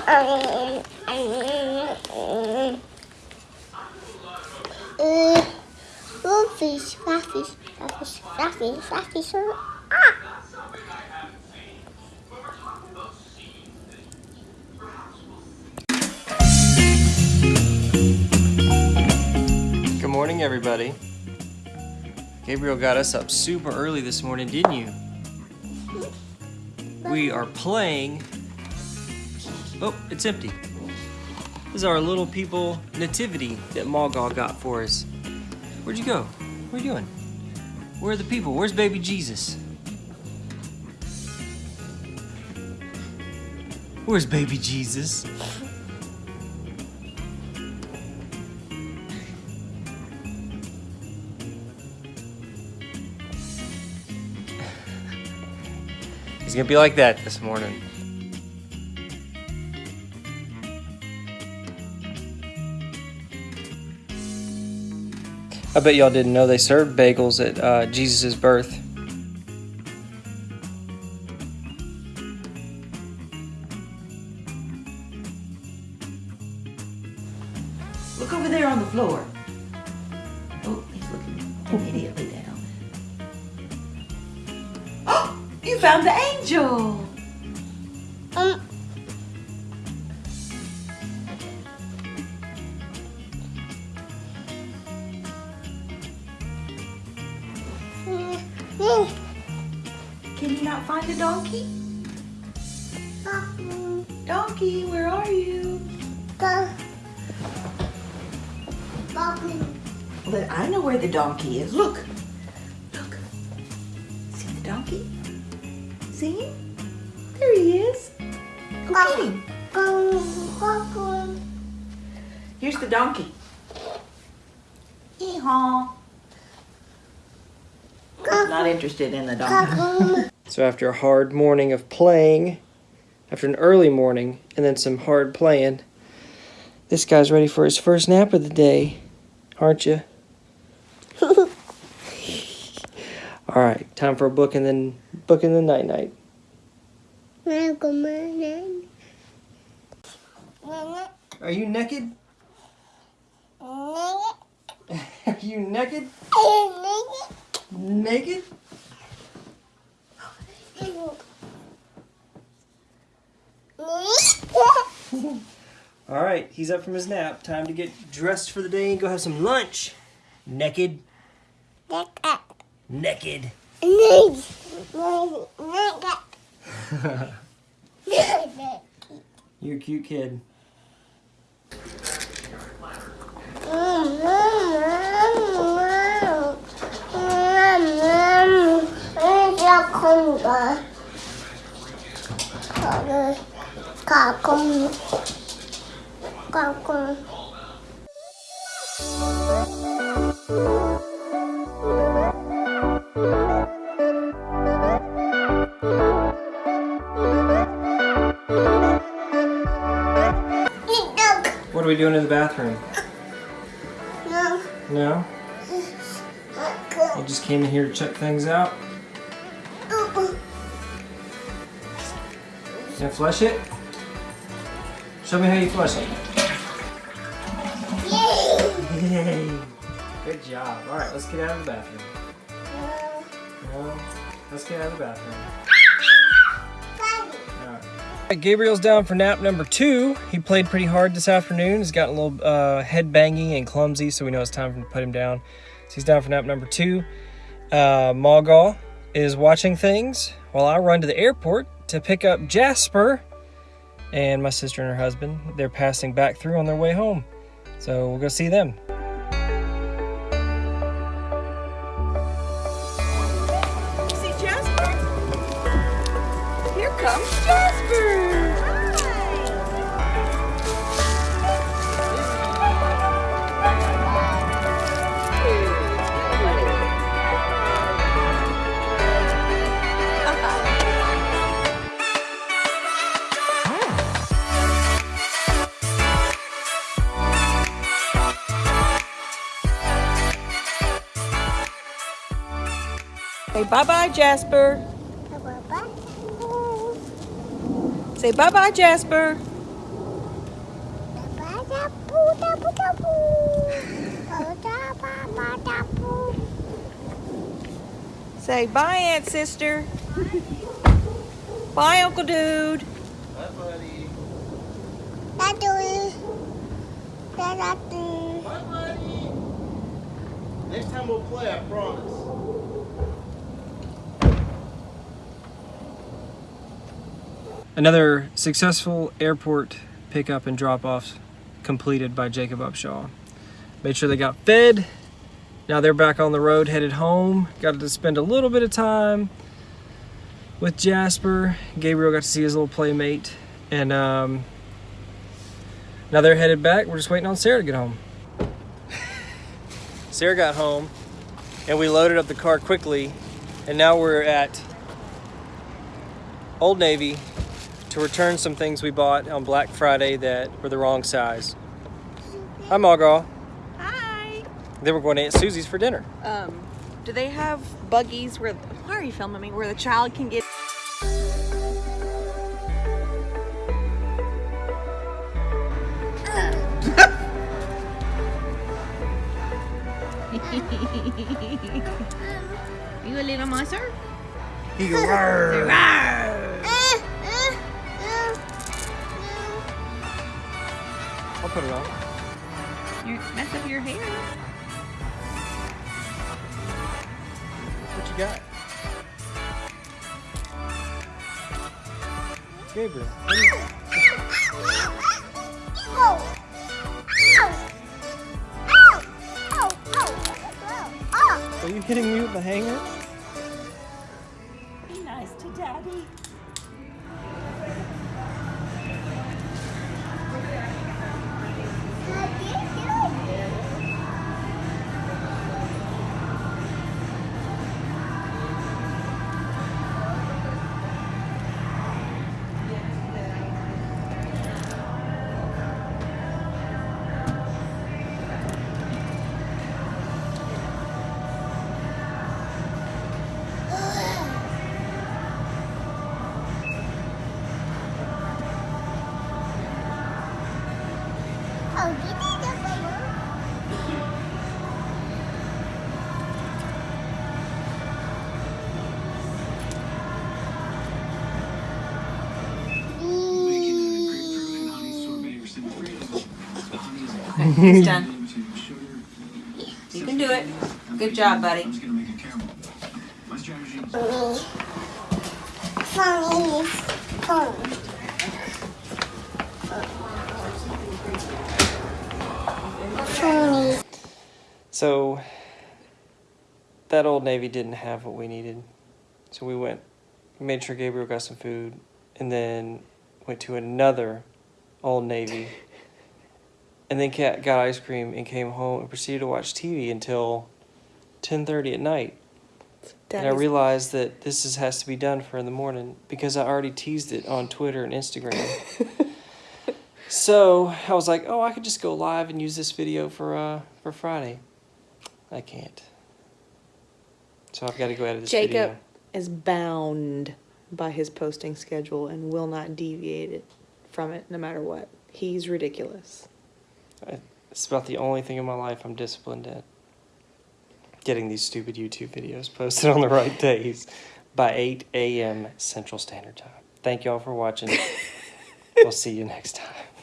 Um, um, um, uh, fish, fish, fish, fish, fish, fish. Ah! Good morning, everybody. Gabriel got us up super early this morning, didn't you? Hmm? We are playing. Oh, it's empty. This is our little people nativity that Malgal got for us. Where'd you go? What are you doing? Where are the people? Where's baby Jesus? Where's baby Jesus? He's gonna be like that this morning. I bet y'all didn't know they served bagels at uh, Jesus' birth. Look over there on the floor. Oh, he's looking immediately down. Oh, you found the angel. Not find the donkey? Donkey, where are you? go. Well, I know where the donkey is. Look. Look. See the donkey? See him? There he is. Go get him. Here's the donkey. Hee-haw. Not interested in the dog. So after a hard morning of playing, after an early morning, and then some hard playing, this guy's ready for his first nap of the day, aren't you? All right, time for a book and then book in the night night. Are you naked? Are you naked? Naked? All right, he's up from his nap. Time to get dressed for the day and go have some lunch. Naked. Naked. Naked. You're a cute kid. Kakung. Kakung. What are we doing in the bathroom? No. No? You just came in here to check things out? Gonna flush it? Show me how you flush it. Yay! Good job. Alright, let's get out of the bathroom. No? Let's get out of the bathroom. Gabriel's down for nap number two. He played pretty hard this afternoon. He's gotten a little uh, head banging and clumsy, so we know it's time to put him down. So he's down for nap number two. Uh, is watching things while I run to the airport to pick up Jasper and my sister and her husband. They're passing back through on their way home. So we'll go see them. See Jasper? Here comes Jasper. Say bye-bye, Jasper. Say bye-bye, Jasper. Say bye, Aunt Sister. bye, Uncle Dude. Bye, buddy. Dadu. Dadu. Bye, buddy. Next time we'll play, I promise. Another successful airport pickup and drop-offs completed by Jacob Upshaw. Made sure they got fed. Now they're back on the road, headed home. Got to spend a little bit of time with Jasper. Gabriel got to see his little playmate. And um, now they're headed back. We're just waiting on Sarah to get home. Sarah got home and we loaded up the car quickly. And now we're at Old Navy to return some things we bought on Black Friday that were the wrong size. Hi, Margot. Hi. Then we're going to Aunt Susie's for dinner. Um, do they have buggies where? Why are you filming me? Where the child can get? you a little monster? He goes, I'll put it on. You mess up your hair. What you got? Gabriel. what. Are you hitting me with the hanger? Be nice to daddy. He's done. You can do it. Good job, buddy. Me. Mommy. Phone. Phone. So that old Navy didn't have what we needed. So we went, made sure Gabriel got some food, and then went to another old Navy. and then got ice cream and came home and proceeded to watch TV until 10:30 at night. And I realized that this is, has to be done for in the morning because I already teased it on Twitter and Instagram. so I was like, oh, I could just go live and use this video for uh, for Friday. I can't. So I've got to go edit this Jacob video. is bound by his posting schedule and will not deviate it from it no matter what. He's ridiculous. It's about the only thing in my life I'm disciplined at. Getting these stupid YouTube videos posted on the right days by 8 a.m. Central Standard Time. Thank y'all for watching. we'll see you next time.